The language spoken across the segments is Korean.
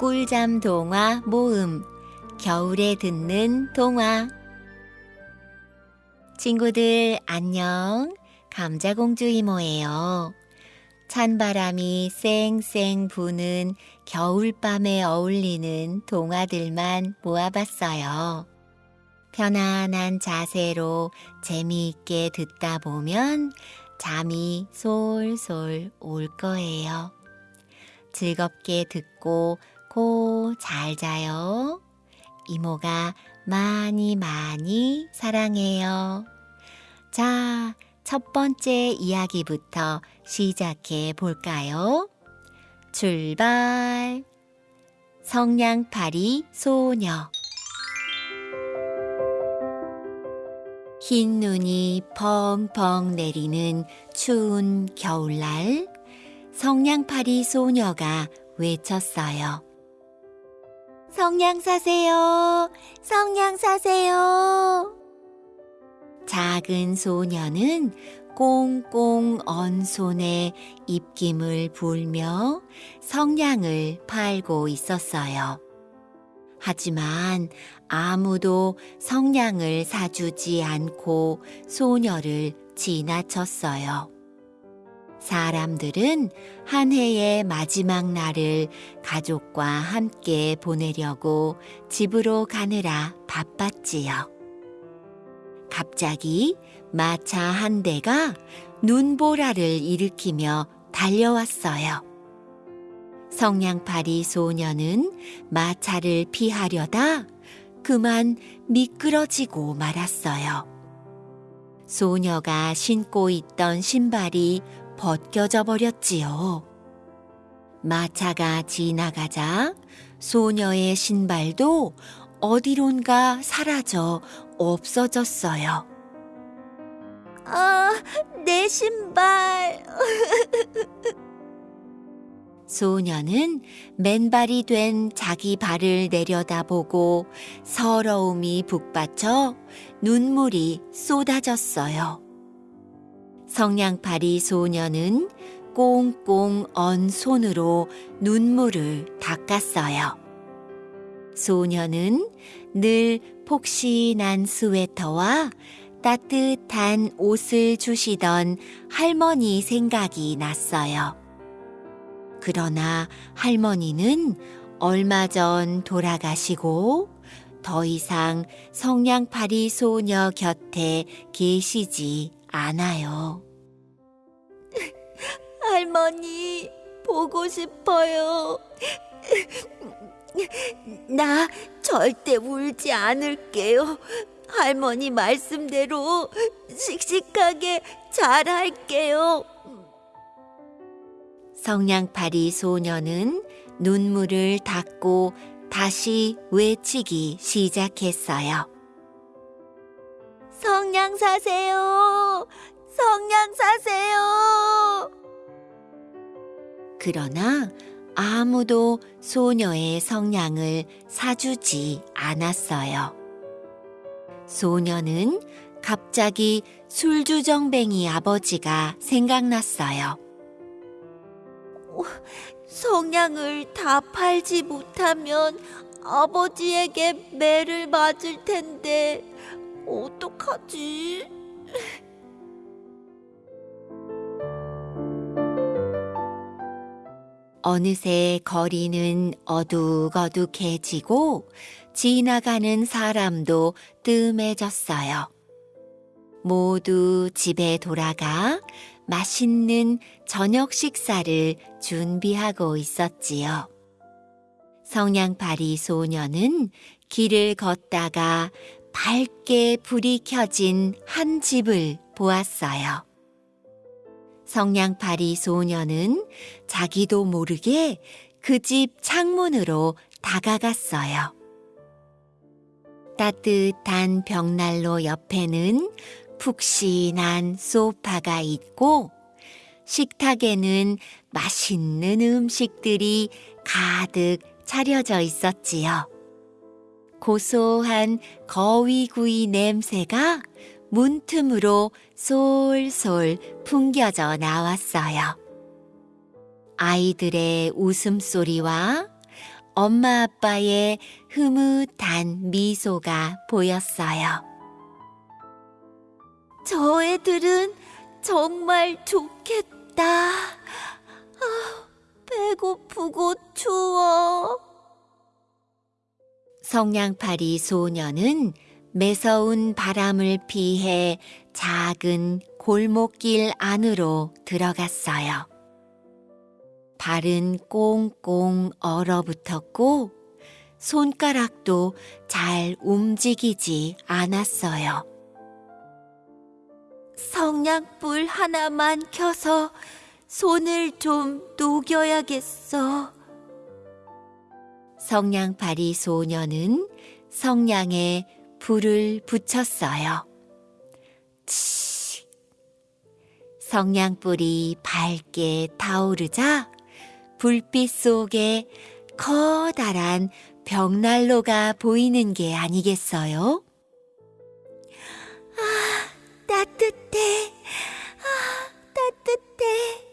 꿀잠 동화 모음 겨울에 듣는 동화 친구들 안녕 감자공주 이모예요. 찬바람이 쌩쌩 부는 겨울밤에 어울리는 동화들만 모아봤어요. 편안한 자세로 재미있게 듣다 보면 잠이 솔솔 올 거예요. 즐겁게 듣고 고 잘 자요. 이모가 많이 많이 사랑해요. 자, 첫 번째 이야기부터 시작해 볼까요? 출발! 성냥팔이 소녀 흰 눈이 펑펑 내리는 추운 겨울날 성냥팔이 소녀가 외쳤어요. 성냥 사세요. 성냥 사세요. 작은 소녀는 꽁꽁 언 손에 입김을 불며 성냥을 팔고 있었어요. 하지만 아무도 성냥을 사주지 않고 소녀를 지나쳤어요. 사람들은 한 해의 마지막 날을 가족과 함께 보내려고 집으로 가느라 바빴지요. 갑자기 마차 한 대가 눈보라를 일으키며 달려왔어요. 성냥팔이 소녀는 마차를 피하려다 그만 미끄러지고 말았어요. 소녀가 신고 있던 신발이 벗겨져 버렸지요. 마차가 지나가자 소녀의 신발도 어디론가 사라져 없어졌어요. 아, 내 신발. 소녀는 맨발이 된 자기 발을 내려다보고 서러움이 북받쳐 눈물이 쏟아졌어요. 성냥팔이 소녀는 꽁꽁 언 손으로 눈물을 닦았어요. 소녀는 늘 폭신한 스웨터와 따뜻한 옷을 주시던 할머니 생각이 났어요. 그러나 할머니는 얼마 전 돌아가시고 더 이상 성냥팔이 소녀 곁에 계시지 않아요. 할머니, 보고 싶어요. 나 절대 울지 않을게요. 할머니 말씀대로 씩씩하게 잘할게요. 성냥팔이 소녀는 눈물을 닦고 다시 외치기 시작했어요. 성냥 사세요! 성냥 사세요! 그러나 아무도 소녀의 성냥을 사주지 않았어요. 소녀는 갑자기 술주정뱅이 아버지가 생각났어요. 성냥을 다 팔지 못하면 아버지에게 매를 맞을 텐데 어떡하지? 어느새 거리는 어둑어둑해지고 지나가는 사람도 뜸해졌어요. 모두 집에 돌아가 맛있는 저녁 식사를 준비하고 있었지요. 성냥팔이 소녀는 길을 걷다가 밝게 불이 켜진 한 집을 보았어요. 성냥팔이 소녀는 자기도 모르게 그 집 창문으로 다가갔어요. 따뜻한 벽난로 옆에는 푹신한 소파가 있고 식탁에는 맛있는 음식들이 가득 차려져 있었지요. 고소한 거위구이 냄새가 문틈으로 솔솔 풍겨져 나왔어요. 아이들의 웃음소리와 엄마 아빠의 흐뭇한 미소가 보였어요. 저 애들은 정말 좋겠다. 아, 배고프고 추워. 성냥팔이 소녀는 매서운 바람을 피해 작은 골목길 안으로 들어갔어요. 발은 꽁꽁 얼어붙었고 손가락도 잘 움직이지 않았어요. 성냥불 하나만 켜서 손을 좀 녹여야겠어. 성냥팔이 소녀는 성냥에 불을 붙였어요. 치. 성냥불이 밝게 타오르자 불빛 속에 커다란 벽난로가 보이는 게 아니겠어요? 아, 따뜻해. 아, 따뜻해.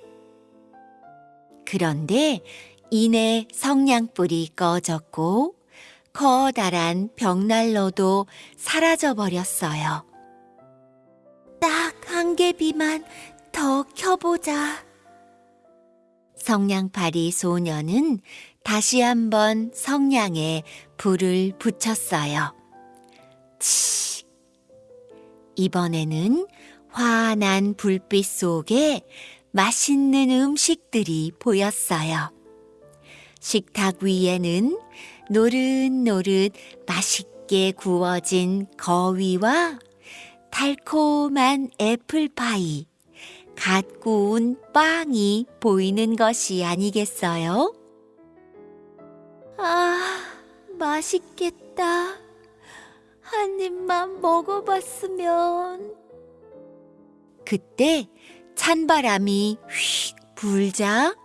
그런데 이내 성냥불이 꺼졌고 커다란 벽난로도 사라져 버렸어요. 딱 한 개비만 더 켜보자. 성냥팔이 소녀는 다시 한번 성냥에 불을 붙였어요. 치. 이번에는 환한 불빛 속에 맛있는 음식들이 보였어요. 식탁 위에는 노릇노릇 맛있게 구워진 거위와 달콤한 애플파이, 갓 구운 빵이 보이는 것이 아니겠어요? 아, 맛있겠다. 한 입만 먹어봤으면. 그때 찬바람이 휙 불자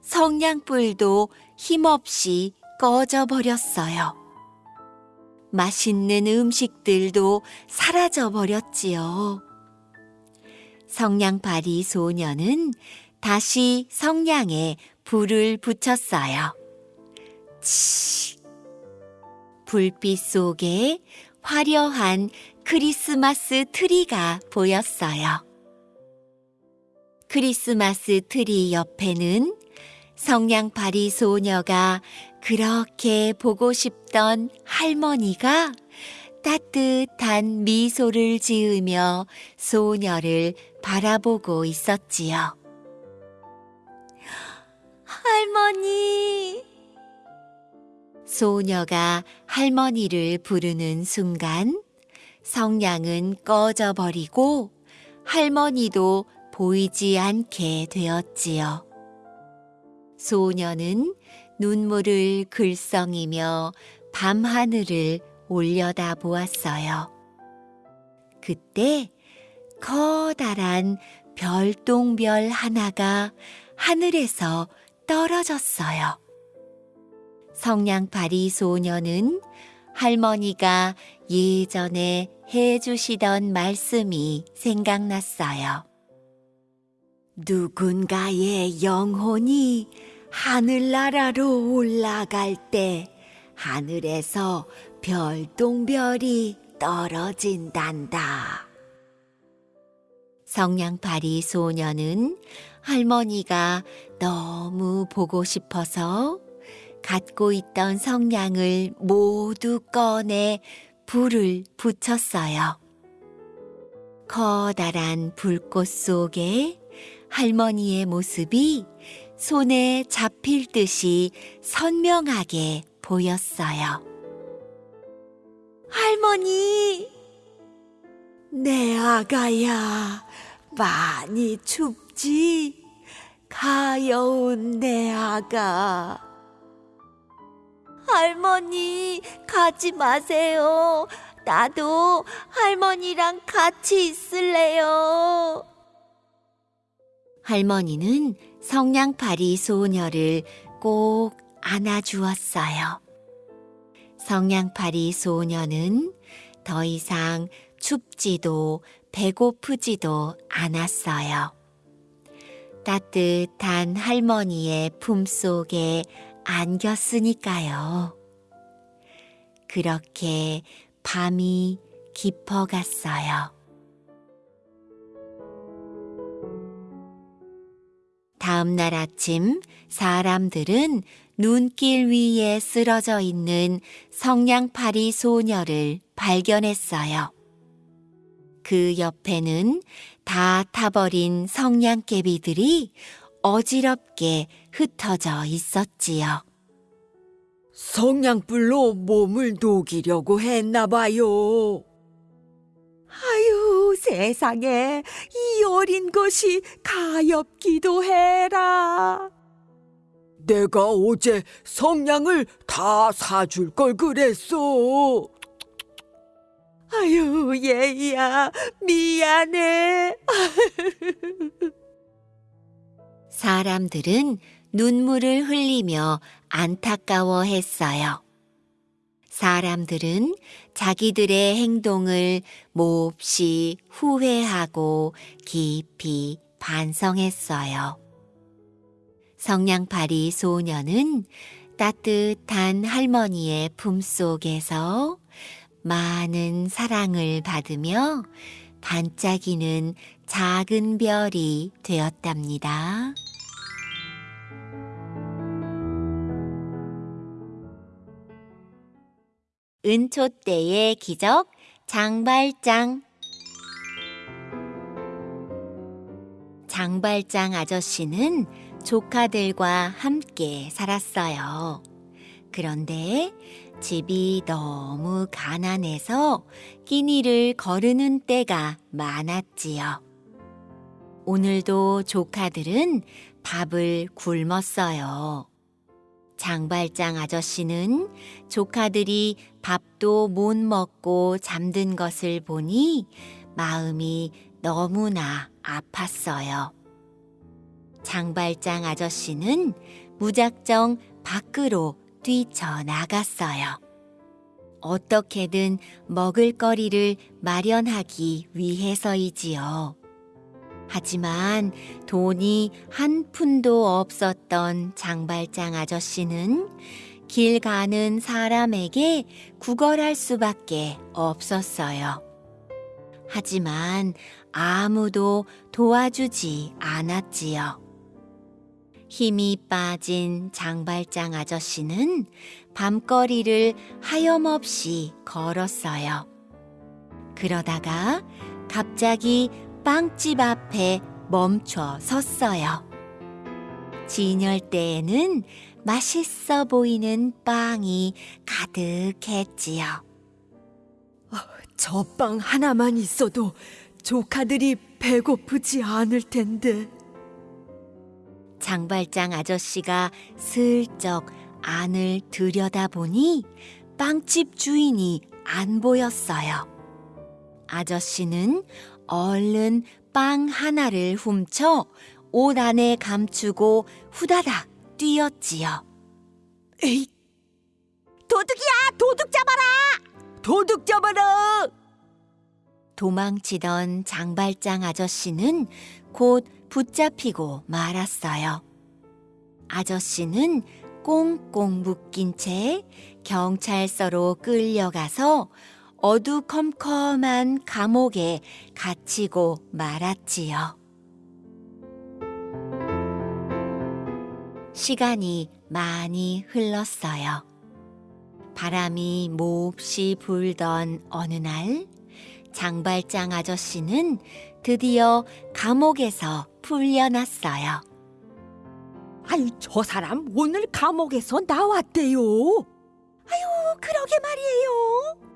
성냥불도 힘없이 꺼져 버렸어요. 맛있는 음식들도 사라져 버렸지요. 성냥팔이 소녀는 다시 성냥에 불을 붙였어요. 치. 불빛 속에 화려한 크리스마스 트리가 보였어요. 크리스마스 트리 옆에는 성냥팔이 소녀가 그렇게 보고 싶던 할머니가 따뜻한 미소를 지으며 소녀를 바라보고 있었지요. 할머니! 소녀가 할머니를 부르는 순간 성냥은 꺼져버리고 할머니도 보이지 않게 되었지요. 소녀는 눈물을 글썽이며 밤하늘을 올려다 보았어요. 그때 커다란 별똥별 하나가 하늘에서 떨어졌어요. 성냥팔이 소녀는 할머니가 예전에 해주시던 말씀이 생각났어요. 누군가의 영혼이 하늘나라로 올라갈 때 하늘에서 별똥별이 떨어진단다. 성냥팔이 소녀는 할머니가 너무 보고 싶어서 갖고 있던 성냥을 모두 꺼내 불을 붙였어요. 커다란 불꽃 속에 할머니의 모습이 손에 잡힐 듯이 선명하게 보였어요. 할머니! 내 아가야, 많이 춥지? 가여운 내 아가. 할머니, 가지 마세요. 나도 할머니랑 같이 있을래요. 할머니는 성냥팔이 소녀를 꼭 안아주었어요. 성냥팔이 소녀는 더 이상 춥지도 배고프지도 않았어요. 따뜻한 할머니의 품속에 안겼으니까요. 그렇게 밤이 깊어갔어요. 다음 날 아침 사람들은 눈길 위에 쓰러져 있는 성냥팔이 소녀를 발견했어요. 그 옆에는 다 타버린 성냥개비들이 어지럽게 흩어져 있었지요. 성냥불로 몸을 녹이려고 했나 봐요. 아유, 세상에 이 어린 것이 가엾기도 해라. 내가 어제 성냥을 다 사줄 걸 그랬어. 아유, 얘야, 미안해. 사람들은 눈물을 흘리며 안타까워 했어요. 사람들은 자기들의 행동을 몹시 후회하고 깊이 반성했어요. 성냥팔이 소녀는 따뜻한 할머니의 품속에서 많은 사랑을 받으며 반짝이는 작은 별이 되었답니다. 은초 때의 기적 장발장 장발장 아저씨는 조카들과 함께 살았어요. 그런데 집이 너무 가난해서 끼니를 거르는 때가 많았지요. 오늘도 조카들은 밥을 굶었어요. 장발장 아저씨는 조카들이 밥도 못 먹고 잠든 것을 보니 마음이 너무나 아팠어요. 장발장 아저씨는 무작정 밖으로 뛰쳐나갔어요. 어떻게든 먹을 거리를 마련하기 위해서이지요. 하지만 돈이 한 푼도 없었던 장발장 아저씨는 길 가는 사람에게 구걸할 수밖에 없었어요. 하지만 아무도 도와주지 않았지요. 힘이 빠진 장발장 아저씨는 밤거리를 하염없이 걸었어요. 그러다가 갑자기 빵집 앞에 멈춰 섰어요. 진열대에는 맛있어 보이는 빵이 가득했지요. 저빵 하나만 있어도 조카들이 배고프지 않을 텐데. 장발장 아저씨가 슬쩍 안을 들여다보니 빵집 주인이 안 보였어요. 아저씨는 얼른 빵 하나를 훔쳐 옷 안에 감추고 후다닥 뛰었지요. 에이, 도둑이야! 도둑 잡아라! 도둑 잡아라! 도망치던 장발장 아저씨는 곧 붙잡히고 말았어요. 아저씨는 꽁꽁 묶인 채 경찰서로 끌려가서 어두컴컴한 감옥에 갇히고 말았지요. 시간이 많이 흘렀어요. 바람이 몹시 불던 어느 날, 장발장 아저씨는 드디어 감옥에서 풀려났어요. 아유, 저 사람 오늘 감옥에서 나왔대요. 아유, 그러게 말이에요.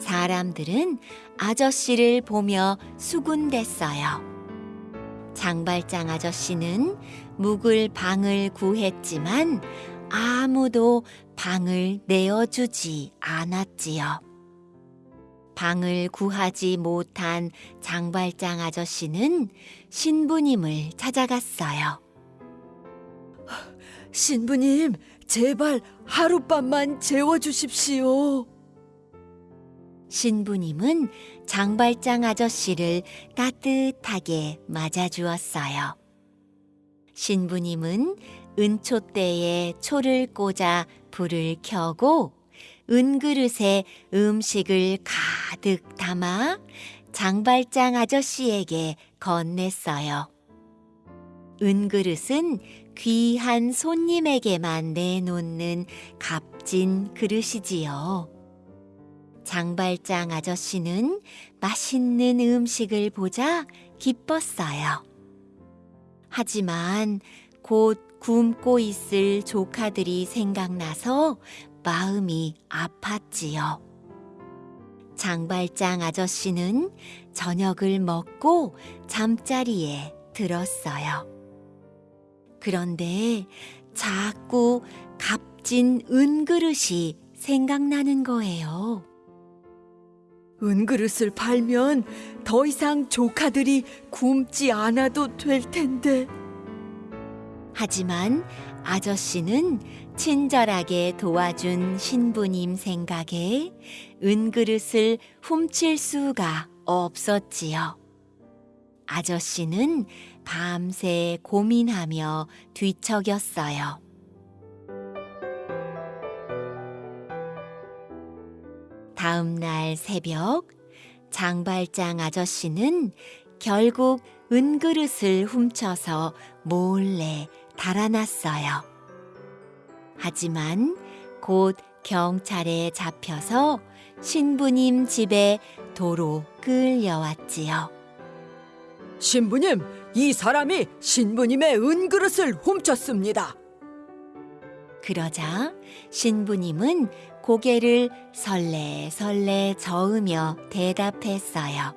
사람들은 아저씨를 보며 수군댔어요. 장발장 아저씨는 묵을 방을 구했지만 아무도 방을 내어주지 않았지요. 방을 구하지 못한 장발장 아저씨는 신부님을 찾아갔어요. 신부님, 제발 하룻밤만 재워주십시오. 신부님은 장발장 아저씨를 따뜻하게 맞아주었어요. 신부님은 은초대에 초를 꽂아 불을 켜고 은그릇에 음식을 가득 담아 장발장 아저씨에게 건넸어요. 은그릇은 귀한 손님에게만 내놓는 값진 그릇이지요. 장발장 아저씨는 맛있는 음식을 보자 기뻤어요. 하지만 곧 굶고 있을 조카들이 생각나서 마음이 아팠지요. 장발장 아저씨는 저녁을 먹고 잠자리에 들었어요. 그런데 자꾸 값진 은그릇이 생각나는 거예요. 은그릇을 팔면 더 이상 조카들이 굶지 않아도 될 텐데. 하지만 아저씨는 친절하게 도와준 신부님 생각에 은그릇을 훔칠 수가 없었지요. 아저씨는 밤새 고민하며 뒤척였어요. 다음 날 새벽 장발장 아저씨는 결국 은그릇을 훔쳐서 몰래 달아났어요. 하지만 곧 경찰에 잡혀서 신부님 집에 도로 끌려왔지요. 신부님, 이 사람이 신부님의 은그릇을 훔쳤습니다. 그러자 신부님은 고개를 설레설레 저으며 대답했어요.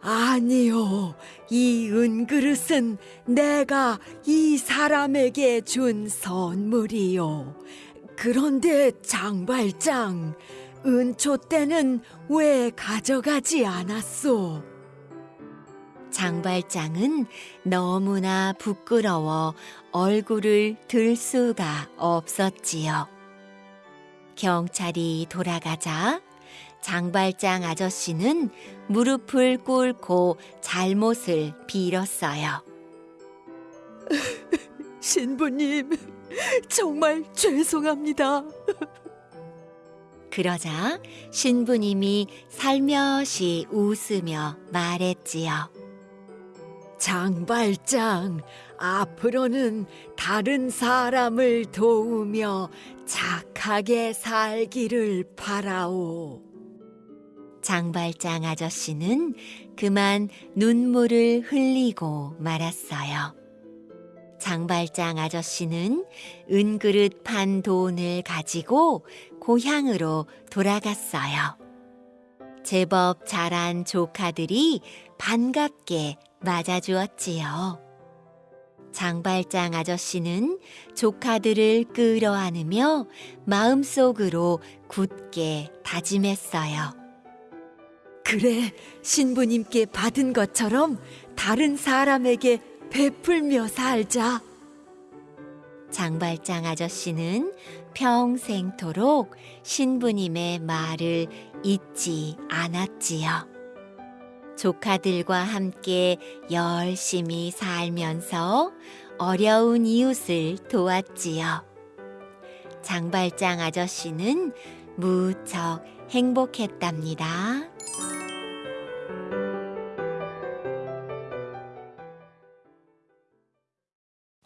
아니요, 이 은그릇은 내가 이 사람에게 준 선물이요. 그런데 장발장, 은초 때는 왜 가져가지 않았소? 장발장은 너무나 부끄러워 얼굴을 들 수가 없었지요. 경찰이 돌아가자 장발장 아저씨는 무릎을 꿇고 잘못을 빌었어요. 신부님, 정말 죄송합니다. 그러자 신부님이 살며시 웃으며 말했지요. 장발장, 앞으로는 다른 사람을 도우며 착하게 살기를 바라오. 장발장 아저씨는 그만 눈물을 흘리고 말았어요. 장발장 아저씨는 은그릇 판 돈을 가지고 고향으로 돌아갔어요. 제법 자란 조카들이 반갑게 맞아주었지요. 장발장 아저씨는 조카들을 끌어안으며 마음속으로 굳게 다짐했어요. 그래, 신부님께 받은 것처럼 다른 사람에게 베풀며 살자. 장발장 아저씨는 평생토록 신부님의 말을 잊지 않았지요. 조카들과 함께 열심히 살면서 어려운 이웃을 도왔지요. 장발장 아저씨는 무척 행복했답니다.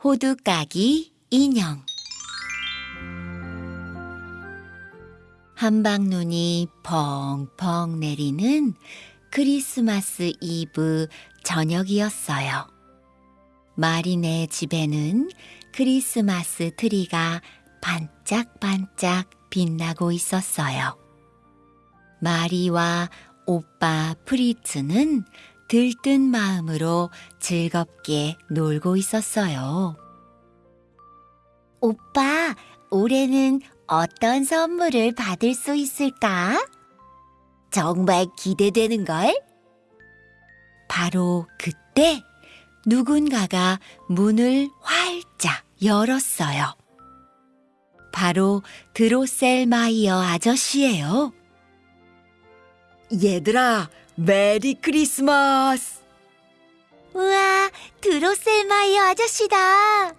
호두까기 인형 한방눈이 펑펑 내리는 크리스마스 이브 저녁이었어요. 마리네 집에는 크리스마스 트리가 반짝반짝 빛나고 있었어요. 마리와 오빠 프리츠는 들뜬 마음으로 즐겁게 놀고 있었어요. 오빠, 올해는 어떤 선물을 받을 수 있을까? 정말 기대되는걸? 바로 그때 누군가가 문을 활짝 열었어요. 바로 드로셀마이어 아저씨예요. 얘들아, 메리 크리스마스! 우와, 드로셀마이어 아저씨다.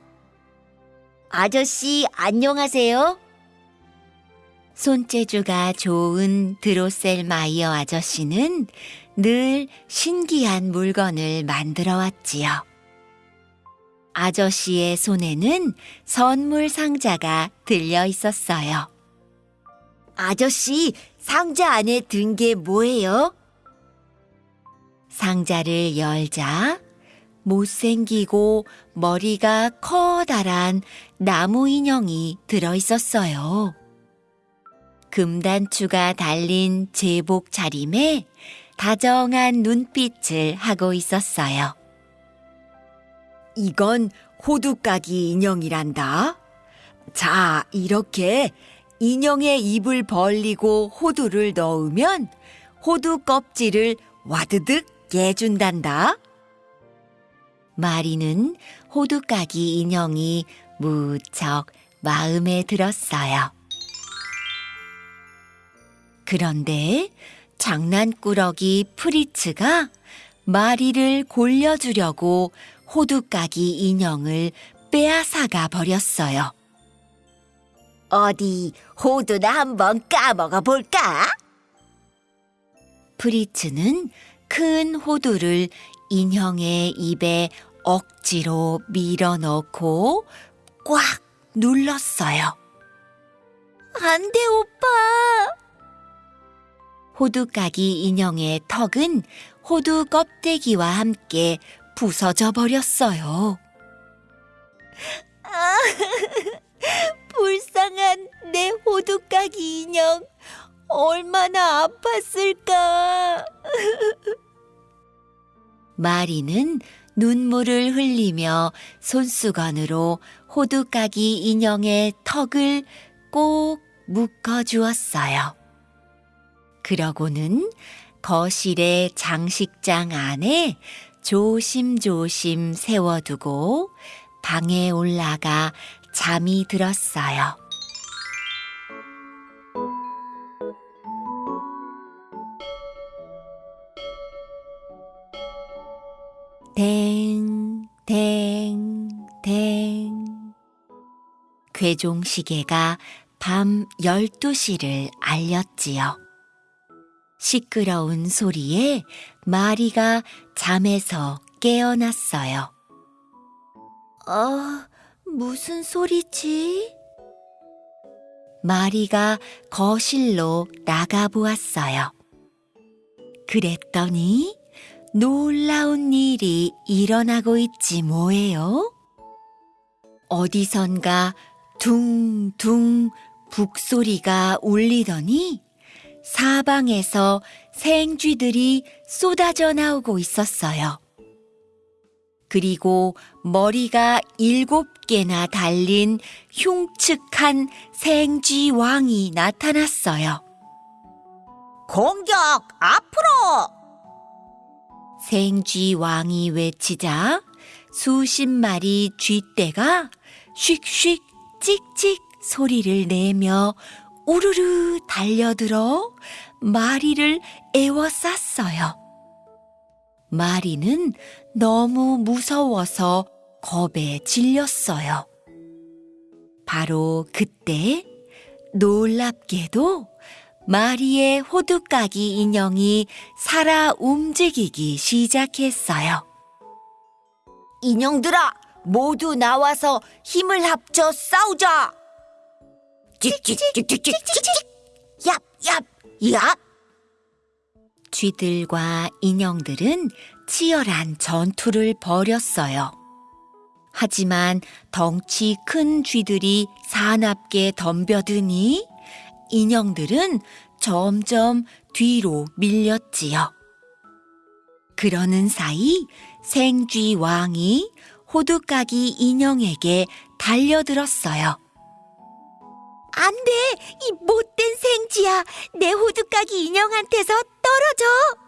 아저씨, 안녕하세요. 손재주가 좋은 드로셀 마이어 아저씨는 늘 신기한 물건을 만들어 왔지요. 아저씨의 손에는 선물 상자가 들려 있었어요. 아저씨, 상자 안에 든 게 뭐예요? 상자를 열자 못생기고 머리가 커다란 나무 인형이 들어 있었어요. 금단추가 달린 제복 차림에 다정한 눈빛을 하고 있었어요. 이건 호두까기 인형이란다. 자, 이렇게 인형의 입을 벌리고 호두를 넣으면 호두 껍질을 와드득 깨준단다. 마리는 호두까기 인형이 무척 마음에 들었어요. 그런데 장난꾸러기 프리츠가 마리를 골려주려고 호두까기 인형을 빼앗아가 버렸어요. 어디 호두나 한번 까먹어 볼까? 프리츠는 큰 호두를 인형의 입에 억지로 밀어 넣고 꽉 눌렀어요. 안 돼, 오빠! 호두까기 인형의 턱은 호두 껍데기와 함께 부서져 버렸어요. 아, 불쌍한 내 호두까기 인형. 얼마나 아팠을까. 마리는 눈물을 흘리며 손수건으로 호두까기 인형의 턱을 꼭 묶어 주었어요. 그러고는 거실의 장식장 안에 조심조심 세워두고 방에 올라가 잠이 들었어요. 댕, 댕, 댕. 괴종 시계가 밤 12시를 알렸지요. 시끄러운 소리에 마리가 잠에서 깨어났어요. 어, 무슨 소리지? 마리가 거실로 나가보았어요. 그랬더니 놀라운 일이 일어나고 있지 뭐예요? 어디선가 둥둥 북소리가 울리더니 사방에서 생쥐들이 쏟아져 나오고 있었어요. 그리고 머리가 일곱 개나 달린 흉측한 생쥐 왕이 나타났어요. 공격 앞으로! 생쥐 왕이 외치자 수십 마리 쥐떼가 슉슉 찍찍 소리를 내며 우르르 달려들어 마리를 에워쌌어요. 마리는 너무 무서워서 겁에 질렸어요. 바로 그때 놀랍게도 마리의 호두까기 인형이 살아 움직이기 시작했어요. 인형들아, 모두 나와서 힘을 합쳐 싸우자! 찍찍찍찍찍찍찍! 얍, 얍, 얍! 쥐들과 인형들은 치열한 전투를 벌였어요. 하지만 덩치 큰 쥐들이 사납게 덤벼드니 인형들은 점점 뒤로 밀렸지요. 그러는 사이 생쥐 왕이 호두까기 인형에게 달려들었어요. 안 돼! 이 못된 생쥐야! 내 호두까기 인형한테서 떨어져!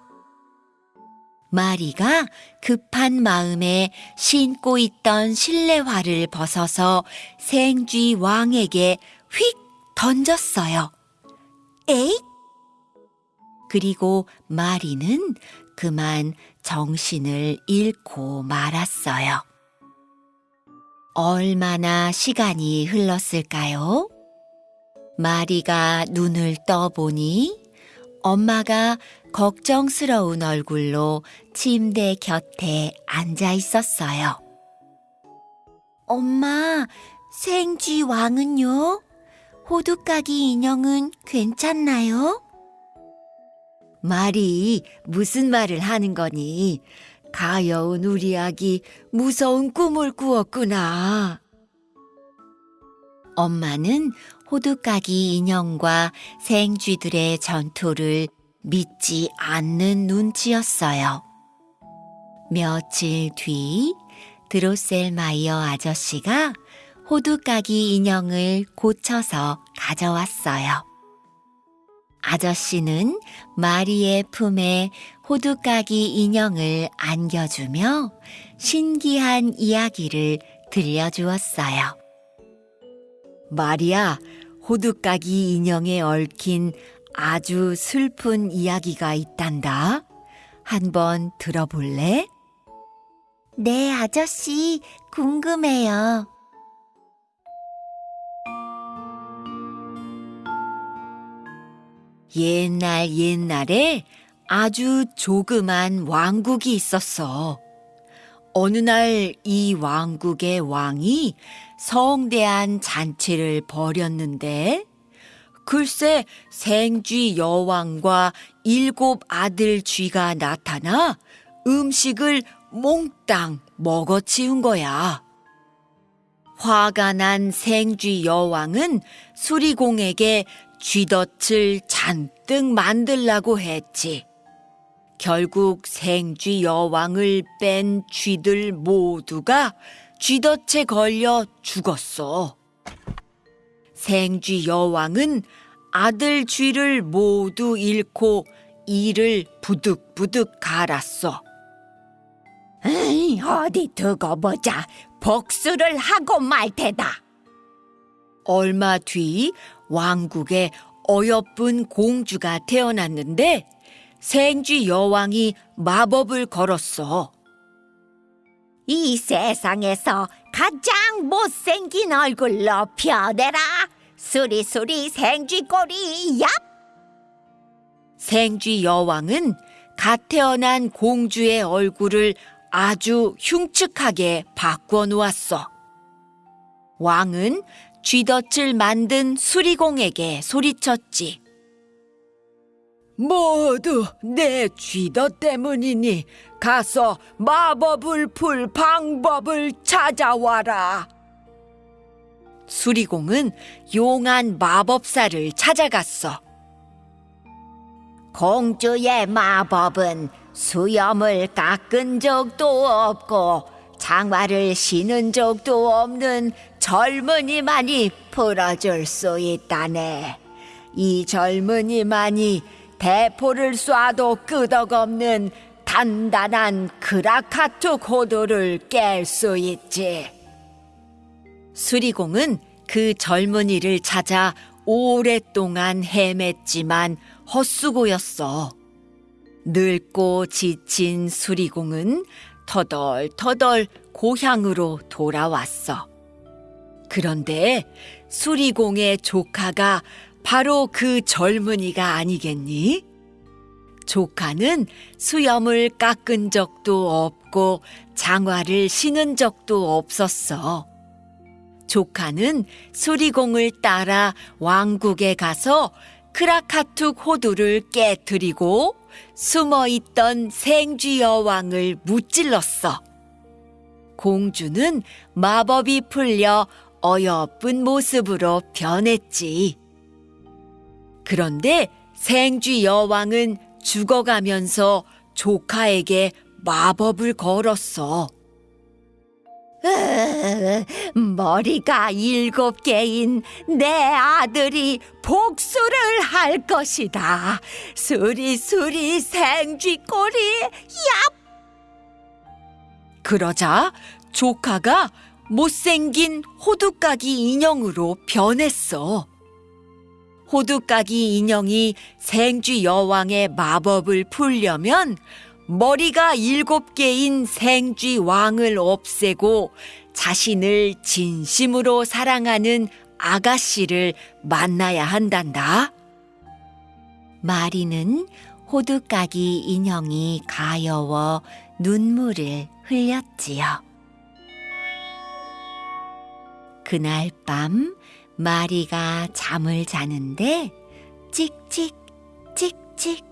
마리가 급한 마음에 신고 있던 실내화를 벗어서 생쥐 왕에게 휙 던졌어요. 에잇! 그리고 마리는 그만 정신을 잃고 말았어요. 얼마나 시간이 흘렀을까요? 마리가 눈을 떠보니 엄마가 걱정스러운 얼굴로 침대 곁에 앉아 있었어요. 엄마, 생쥐 왕은요? 호두까기 인형은 괜찮나요? 말이 무슨 말을 하는 거니? 가여운 우리 아기 무서운 꿈을 꾸었구나. 엄마는 호두까기 인형과 생쥐들의 전투를 믿지 않는 눈치였어요. 며칠 뒤 드로셀마이어 아저씨가 호두까기 인형을 고쳐서 가져왔어요. 아저씨는 마리의 품에 호두까기 인형을 안겨주며 신기한 이야기를 들려주었어요. 마리야, 호두까기 인형에 얽힌 아주 슬픈 이야기가 있단다. 한번 들어볼래? 네, 아저씨, 궁금해요. 옛날 옛날에 아주 조그만 왕국이 있었어. 어느 날 이 왕국의 왕이 성대한 잔치를 벌였는데 글쎄 생쥐 여왕과 일곱 아들 쥐가 나타나 음식을 몽땅 먹어치운 거야. 화가 난 생쥐 여왕은 수리공에게 쥐덫을 잔뜩 만들라고 했지. 결국 생쥐 여왕을 뺀 쥐들 모두가 쥐덫에 걸려 죽었어. 생쥐 여왕은 아들 쥐를 모두 잃고 이를 부득부득 갈았어. 에이, 어디 두고 보자. 복수를 하고 말 테다. 얼마 뒤 왕국에 어여쁜 공주가 태어났는데 생쥐 여왕이 마법을 걸었어. 이 세상에서 가장 못생긴 얼굴로 펴내라. 수리수리 생쥐 꼬리 얍! 생쥐 여왕은 갓 태어난 공주의 얼굴을 아주 흉측하게 바꿔 놓았어. 왕은 쥐덫을 만든 수리공에게 소리쳤지. 모두 내 쥐덫 때문이니 가서 마법을 풀 방법을 찾아와라. 수리공은 용한 마법사를 찾아갔어. 공주의 마법은 수염을 깎은 적도 없고 장화를 신은 적도 없는 젊은이만이 풀어줄 수 있다네. 이 젊은이만이 대포를 쏴도 끄덕없는 단단한 크라카투 고도를 깰 수 있지. 수리공은 그 젊은이를 찾아 오랫동안 헤맸지만 헛수고였어. 늙고 지친 수리공은 터덜터덜 고향으로 돌아왔어. 그런데 수리공의 조카가 바로 그 젊은이가 아니겠니? 조카는 수염을 깎은 적도 없고 장화를 신은 적도 없었어. 조카는 수리공을 따라 왕국에 가서 크라카툭 호두를 깨뜨리고 숨어 있던 생쥐 여왕을 무찔렀어. 공주는 마법이 풀려 어여쁜 모습으로 변했지. 그런데 생쥐 여왕은 죽어가면서 조카에게 마법을 걸었어. 으, 머리가 일곱 개인 내 아들이 복수를 할 것이다. 수리수리 생쥐꼬리 얍! 그러자 조카가 못생긴 호두까기 인형으로 변했어. 호두까기 인형이 생쥐 여왕의 마법을 풀려면 머리가 일곱 개인 생쥐 왕을 없애고 자신을 진심으로 사랑하는 아가씨를 만나야 한단다. 마리는 호두까기 인형이 가여워 눈물을 흘렸지요. 그날 밤 마리가 잠을 자는데 찍찍 찍찍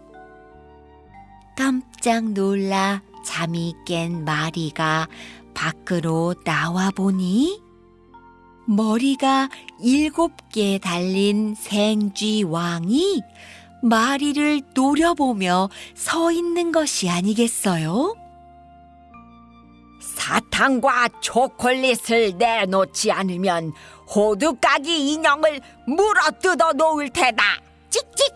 깜짝 놀라 잠이 깬 마리가 밖으로 나와 보니 머리가 일곱 개 달린 생쥐 왕이 마리를 노려보며 서 있는 것이 아니겠어요? 사탕과 초콜릿을 내놓지 않으면 호두까기 인형을 물어 뜯어 놓을 테다. 찍찍.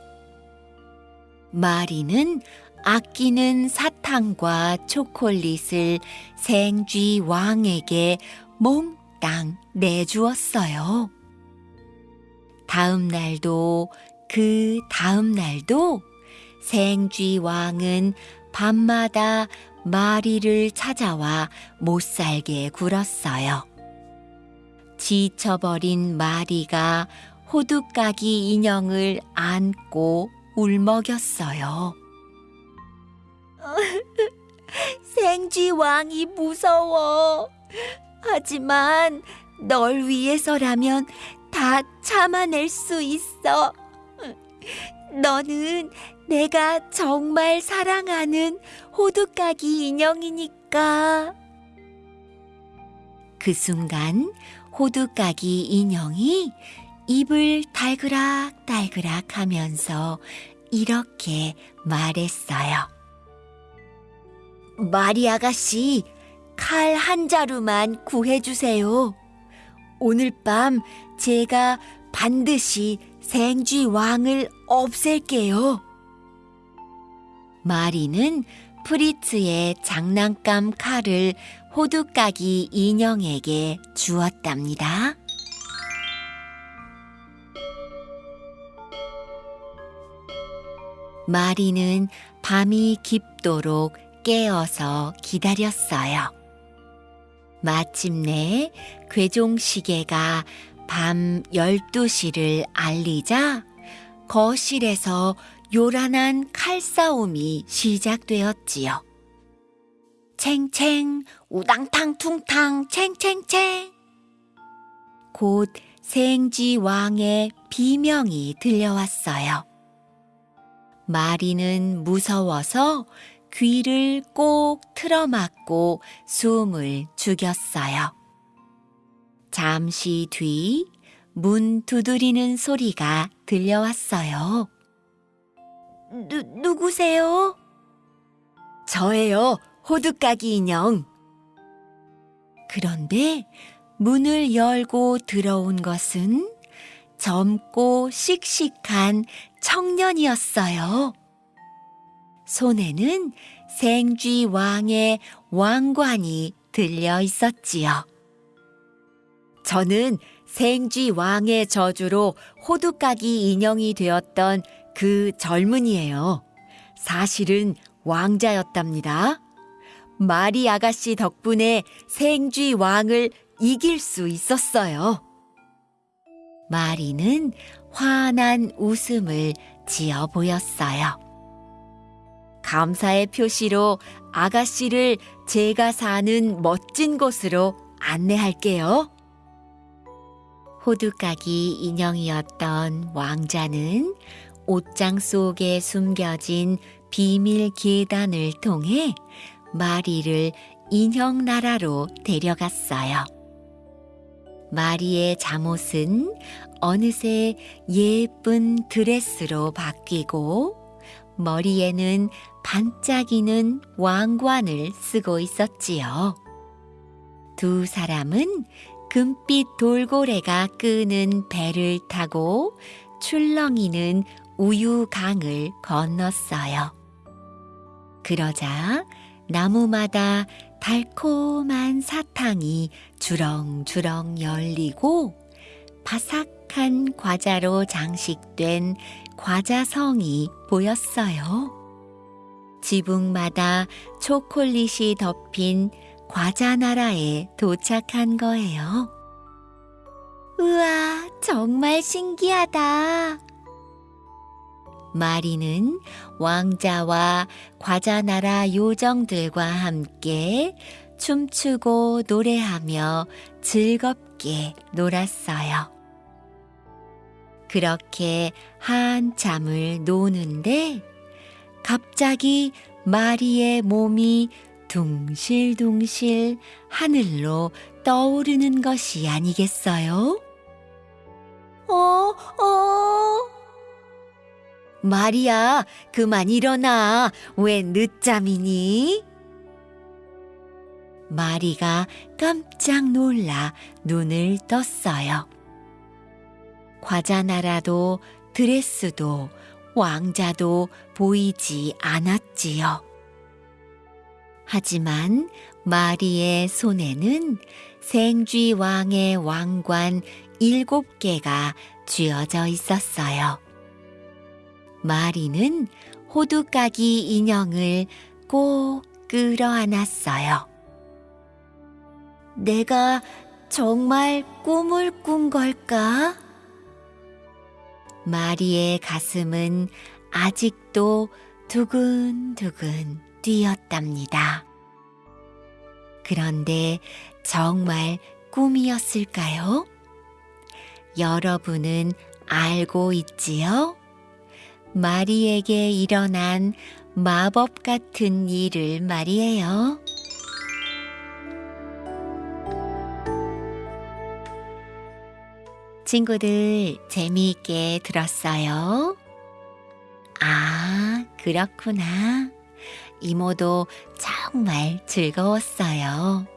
마리는 아끼는 사탕과 초콜릿을 생쥐 왕에게 몽땅 내주었어요. 다음 날도 그 다음 날도 생쥐 왕은 밤마다 마리를 찾아와 못 살게 굴었어요. 지쳐버린 마리가 호두까기 인형을 안고 울먹였어요. 생쥐 왕이 무서워. 하지만 널 위해서라면 다 참아낼 수 있어. 너는 내가 정말 사랑하는 호두까기 인형이니까. 그 순간 호두까기 인형이 입을 달그락달그락 하면서 이렇게 말했어요. 마리 아가씨, 칼 한 자루만 구해주세요. 오늘 밤 제가 반드시 생쥐 왕을 없앨게요. 마리는 프리츠의 장난감 칼을 호두까기 인형에게 주었답니다. 마리는 밤이 깊도록 깨어서 기다렸어요. 마침내 괴종시계가 밤 12시를 알리자 거실에서 요란한 칼싸움이 시작되었지요. 챙챙, 우당탕 퉁탕, 챙챙챙. 곧 생쥐 왕의 비명이 들려왔어요. 마리는 무서워서 귀를 꼭 틀어막고 숨을 죽였어요. 잠시 뒤 문 두드리는 소리가 들려왔어요. 누, 누구세요? 저예요, 호두까기 인형. 그런데 문을 열고 들어온 것은 젊고 씩씩한 청년이었어요. 손에는 생쥐 왕의 왕관이 들려 있었지요. 저는 생쥐 왕의 저주로 호두까기 인형이 되었던 그 젊은이에요. 사실은 왕자였답니다. 마리 아가씨 덕분에 생쥐 왕을 이길 수 있었어요. 마리는 환한 웃음을 지어 보였어요. 감사의 표시로 아가씨를 제가 사는 멋진 곳으로 안내할게요. 호두까기 인형이었던 왕자는 옷장 속에 숨겨진 비밀 계단을 통해 마리를 인형 나라로 데려갔어요. 마리의 잠옷은 어느새 예쁜 드레스로 바뀌고 머리에는 반짝이는 왕관을 쓰고 있었지요. 두 사람은 금빛 돌고래가 끄는 배를 타고 출렁이는 우유강을 건넜어요. 그러자 나무마다 달콤한 사탕이 주렁주렁 열리고 바삭한 과자로 장식된 과자성이 보였어요. 지붕마다 초콜릿이 덮인 과자 나라에 도착한 거예요. 우와, 정말 신기하다. 마리는 왕자와 과자 나라 요정들과 함께 춤추고 노래하며 즐겁게 놀았어요. 그렇게 한참을 노는데 갑자기 마리의 몸이 둥실둥실 하늘로 떠오르는 것이 아니겠어요? 어, 어. 마리야, 그만 일어나. 왜 늦잠이니? 마리가 깜짝 놀라 눈을 떴어요. 과자 나라도 드레스도 왕자도 보이지 않았지요. 하지만 마리의 손에는 생쥐 왕의 왕관 일곱 개가 쥐어져 있었어요. 마리는 호두까기 인형을 꼭 끌어안았어요. 내가 정말 꿈을 꾼 걸까? 마리의 가슴은 아직도 두근두근 뛰었답니다. 그런데 정말 꿈이었을까요? 여러분은 알고 있지요? 마리에게 일어난 마법 같은 일을 말이에요. 친구들 재미있게 들었어요? 아, 그렇구나. 이모도 정말 즐거웠어요.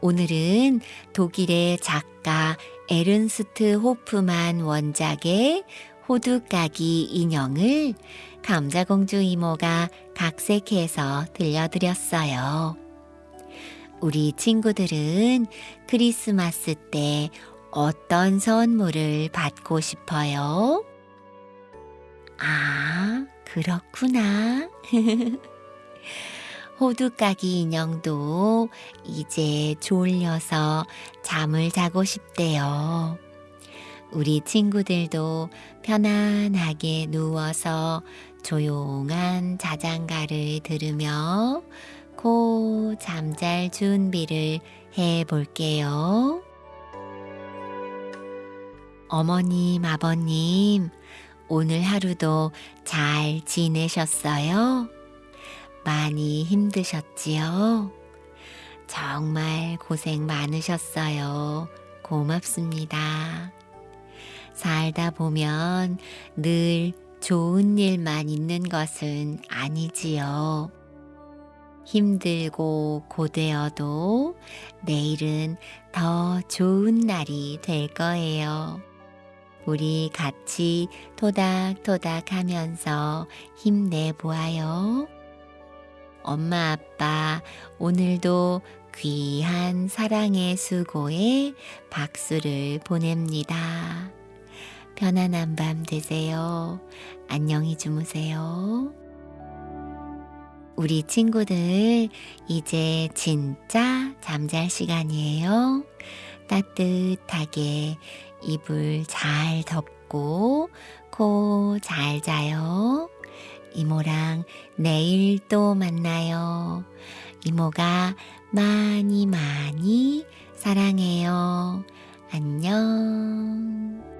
오늘은 독일의 작가 에른스트 호프만 원작의 호두까기 인형을 감자공주 이모가 각색해서 들려드렸어요. 우리 친구들은 크리스마스 때 어떤 선물을 받고 싶어요? 아, 그렇구나. 호두까기 인형도 이제 졸려서 잠을 자고 싶대요. 우리 친구들도 편안하게 누워서 조용한 자장가를 들으며 고 잠잘 준비를 해 볼게요. 어머님, 아버님, 오늘 하루도 잘 지내셨어요? 많이 힘드셨지요? 정말 고생 많으셨어요. 고맙습니다. 살다 보면 늘 좋은 일만 있는 것은 아니지요. 힘들고 고되어도 내일은 더 좋은 날이 될 거예요. 우리 같이 토닥토닥 하면서 힘내보아요. 엄마, 아빠, 오늘도 귀한 사랑의 수고에 박수를 보냅니다. 편안한 밤 되세요. 안녕히 주무세요. 우리 친구들, 이제 진짜 잠잘 시간이에요. 따뜻하게 이불 잘 덮고 코 잘 자요. 이모랑 내일 또 만나요. 이모가 많이 많이 사랑해요. 안녕.